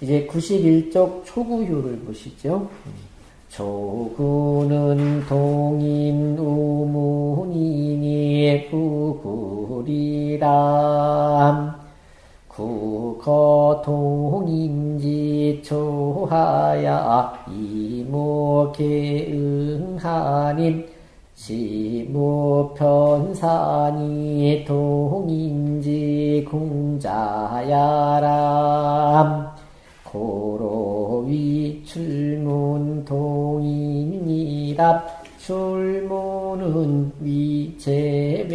이제 91쪽 초구효를 보시죠. 조구는 동인 우문이니 구구리람. 구거 동인지 초하야 이모계 응하님. 시무편산이 동인지 공자야람 이랍 출문은 위제배니.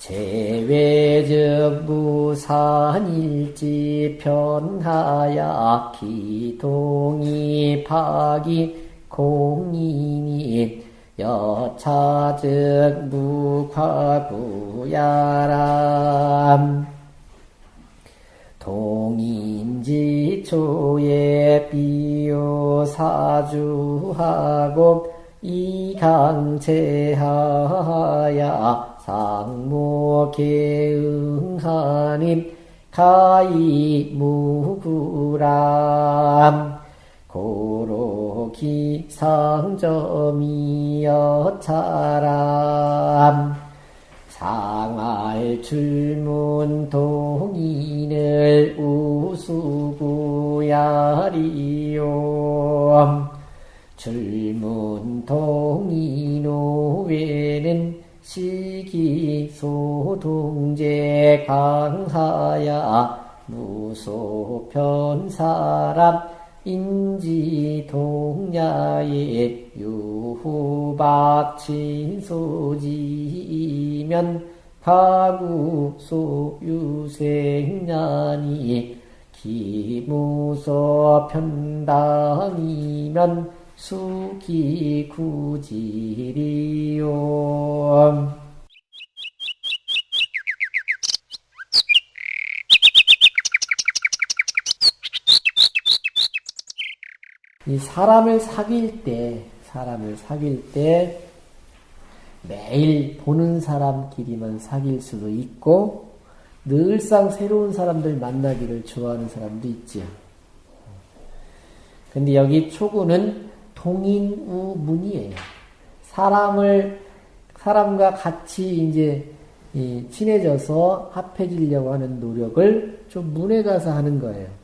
제외적 무산일지 편하야 기동이 파기 공인이. 여차즉 무과구야람 동인지초에 비요사주하고 이강제하야 상모계응하님 가이무구람. 고로기 상점이여차람 상할 출문 동인을 우수구야리요 출문 동인호 외는 시기소동제 강하야. 무소편사람 인지동야의 유후박친소지면 가구소 유생년이 기무소 편당이면 수기구지리요 이 사람을 사귈 때, 사람을 사귈 때 매일 보는 사람끼리만 사귈 수도 있고 늘상 새로운 사람들 만나기를 좋아하는 사람도 있지요. 근데 여기 초구는 동인우문이에요. 사람을 사람과 같이 이제 친해져서 합해지려고 하는 노력을 좀 문에 가서 하는 거예요.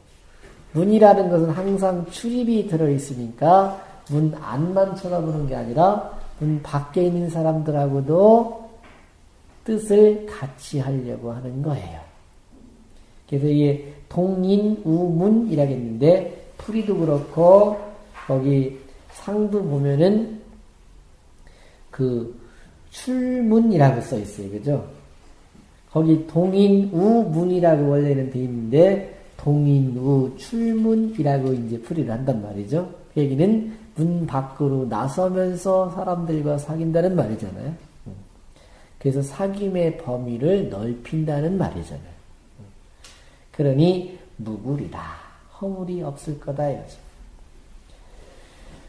문이라는 것은 항상 출입이 들어있으니까 문 안만 쳐다보는 게 아니라 문 밖에 있는 사람들하고도 뜻을 같이 하려고 하는 거예요. 그래서 이게 동인우문이라겠는데 풀이도 그렇고 거기 상도 보면은 그 출문이라고 써 있어요. 그죠? 거기 동인우문이라고 원래는 돼 있는데 동인우 출문이라고 이제 풀이를 한단 말이죠. 그 얘기는 문 밖으로 나서면서 사람들과 사귄다는 말이잖아요. 그래서 사귐의 범위를 넓힌다는 말이잖아요. 그러니 무구리다. 허물이 없을 거다 이거죠.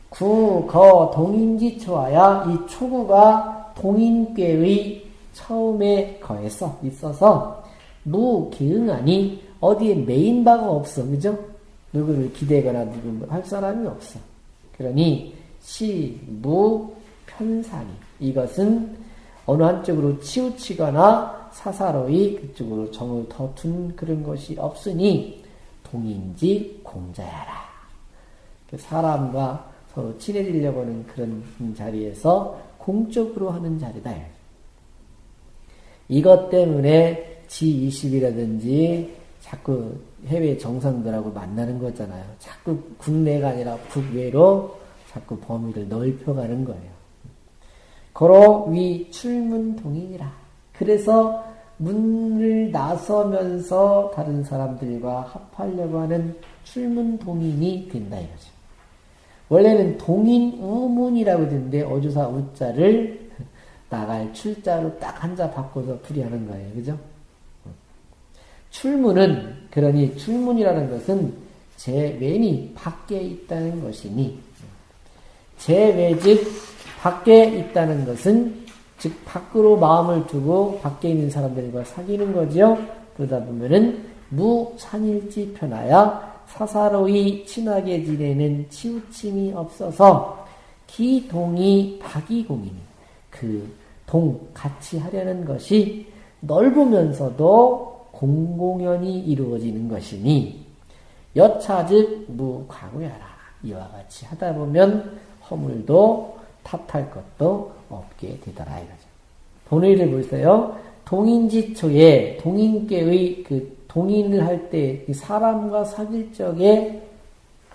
구, 거, 동인지 초하야 이 초구가 동인꾀의 처음에 거에서 있어서 무 기응하니 어디에 메인 바가 없어. 그죠? 누구를 기대거나 누구를 할 사람이 없어. 그러니 시, 무, 편산이 이것은 어느 한쪽으로 치우치거나 사사로이 그쪽으로 정을 더 둔 그런 것이 없으니 동인지 공자야라. 사람과 서로 친해지려고 하는 그런 자리에서 공적으로 하는 자리다. 이것 때문에 G20이라든지 자꾸 해외 정상들하고 만나는 거잖아요. 자꾸 국내가 아니라 국외로 자꾸 범위를 넓혀가는 거예요. 거로 위 출문 동인이라. 그래서 문을 나서면서 다른 사람들과 합하려고 하는 출문 동인이 된다 이거죠. 원래는 동인 우문이라고 되는데 어조사 우자를 나갈 출자로 딱 한자 바꿔서 풀이하는 거예요. 그죠? 출문은 그러니 출문이라는 것은 제 왼이 밖에 있다는 것이니 제외즉 밖에 있다는 것은 즉 밖으로 마음을 두고 밖에 있는 사람들과 사귀는 거죠. 그러다 보면은 무산일지 편하야 사사로이 친하게 지내는 치우침이 없어서 기동이 박이공이니 그 동 같이 하려는 것이 넓으면서도 공공연히 이루어지는 것이니 여차즉 무과구야라 이와 같이 하다 보면 허물도 탓할 것도 없게 되더라 이거죠. 본의를 보세요. 동인지초에 동인께의 그 동인을 할 때 사람과 사귈 적에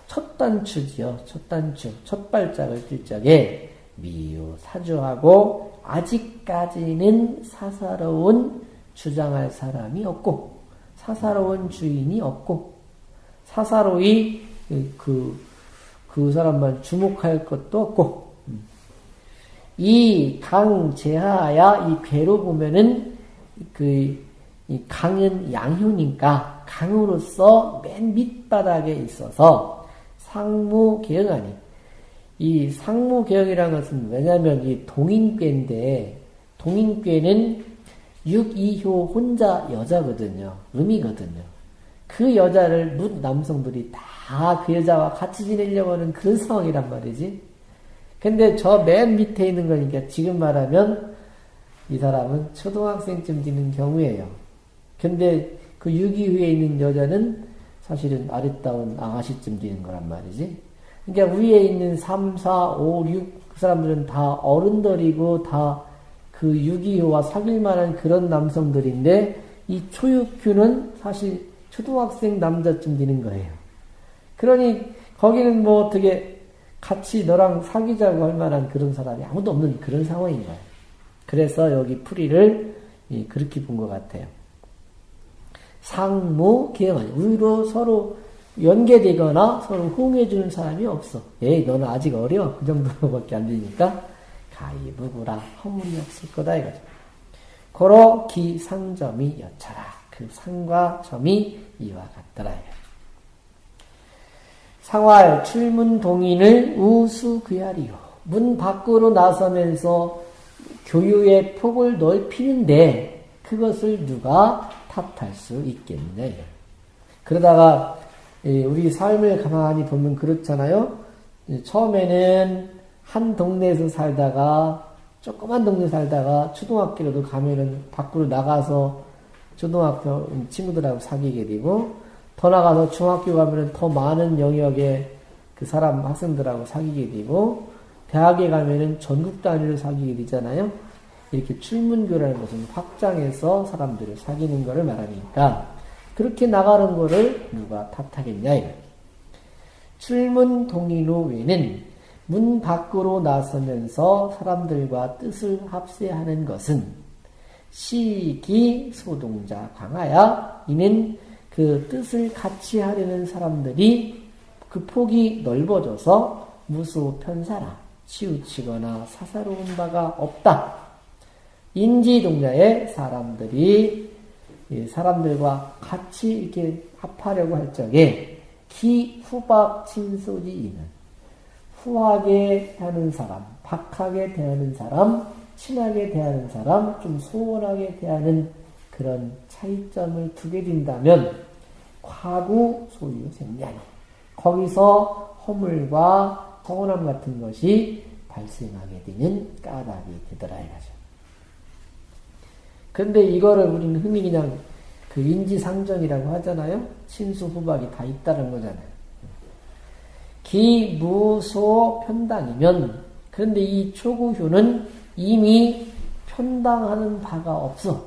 첫 단추지요. 첫 단추, 첫 발짝을 뛸 적에 미유 사주하고 아직까지는 사사로운 주장할 사람이 없고 사사로운 주인이 없고 사사로이 그, 그 사람만 주목할 것도 없고 이 강 제하야 이 괴로 보면은 그 강은 양효니까 강으로서 맨 밑바닥에 있어서 상무 개혁아니. 이 상무 개혁이라는 것은 왜냐하면 이 동인괴인데 동인괴는 6, 2효 혼자 여자거든요. 음이거든요. 그 여자를 묻 남성들이 다 그 여자와 같이 지내려고 하는 그런 상황이란 말이지. 근데 저 맨 밑에 있는 거니까 지금 말하면 이 사람은 초등학생쯤 되는 경우예요. 근데 그 6.2후에 있는 여자는 사실은 아리따운 아가씨쯤 되는 거란 말이지. 그러니까 위에 있는 3, 4, 5, 6, 그 사람들은 다 어른들이고 다 그 6.25와 사귈 만한 그런 남성들인데 이 초육규는 사실 초등학생 남자쯤 되는 거예요. 그러니 거기는 뭐 어떻게 같이 너랑 사귀자고 할 만한 그런 사람이 아무도 없는 그런 상황인 거예요. 그래서 여기 풀이를 그렇게 본 것 같아요. 상무 기행하니 위로 서로 연계되거나 서로 호응해주는 사람이 없어. 에이 너는 아직 어려 그 정도밖에 안 되니까 가이부구라 허물이 없을 거다 이거죠. 고로 기 상점이 여차라 그 상과 점이 이와 같더라. 상활 출문 동인을 우수 그야리요 문 밖으로 나서면서 교유의 폭을 넓히는데 그것을 누가 탓할 수 있겠느냐. 그러다가 우리 삶을 가만히 보면 그렇잖아요. 처음에는 한 동네에서 살다가 조그만 동네 살다가 초등학교로도 가면은 밖으로 나가서 초등학교 친구들하고 사귀게 되고 더 나가서 중학교 가면은 더 많은 영역의 그 사람 학생들하고 사귀게 되고 대학에 가면은 전국 단위로 사귀게 되잖아요. 이렇게 출문교라는 것은 확장해서 사람들을 사귀는 것을 말하니까 그렇게 나가는 것을 누가 탓하겠냐 이거. 출문 동의로 외는 문 밖으로 나서면서 사람들과 뜻을 합세하는 것은 시기 소동자 강하야 이는 그 뜻을 같이 하려는 사람들이 그 폭이 넓어져서 무수 편사라 치우치거나 사사로운 바가 없다. 인지동자의 사람들이 사람들과 같이 이렇게 합하려고 할 적에 기 후박 친소지이는 후하게 대하는 사람, 박하게 대하는 사람, 친하게 대하는 사람, 좀 소원하게 대하는 그런 차이점을 두게 된다면 과구 소유 생략이 거기서 허물과 서운함 같은 것이 발생하게 되는 까닭이 되더라 이거죠. 근데 이거를 우리는 흔히 그냥 그 인지상정이라고 하잖아요. 친수 후박이 다 있다는 거잖아요. 기무소 편당이면 그런데 이 초구효는 이미 편당하는 바가 없어.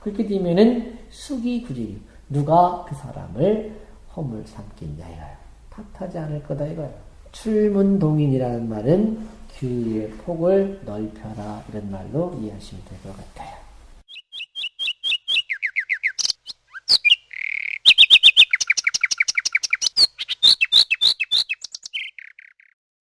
그렇게 되면은 수기구지 누가 그 사람을 허물 삼겠냐 이거예요. 탓하지 않을 거다 이거예요. 출문동인이라는 말은 규의 폭을 넓혀라 이런 말로 이해하시면 될 것 같아요.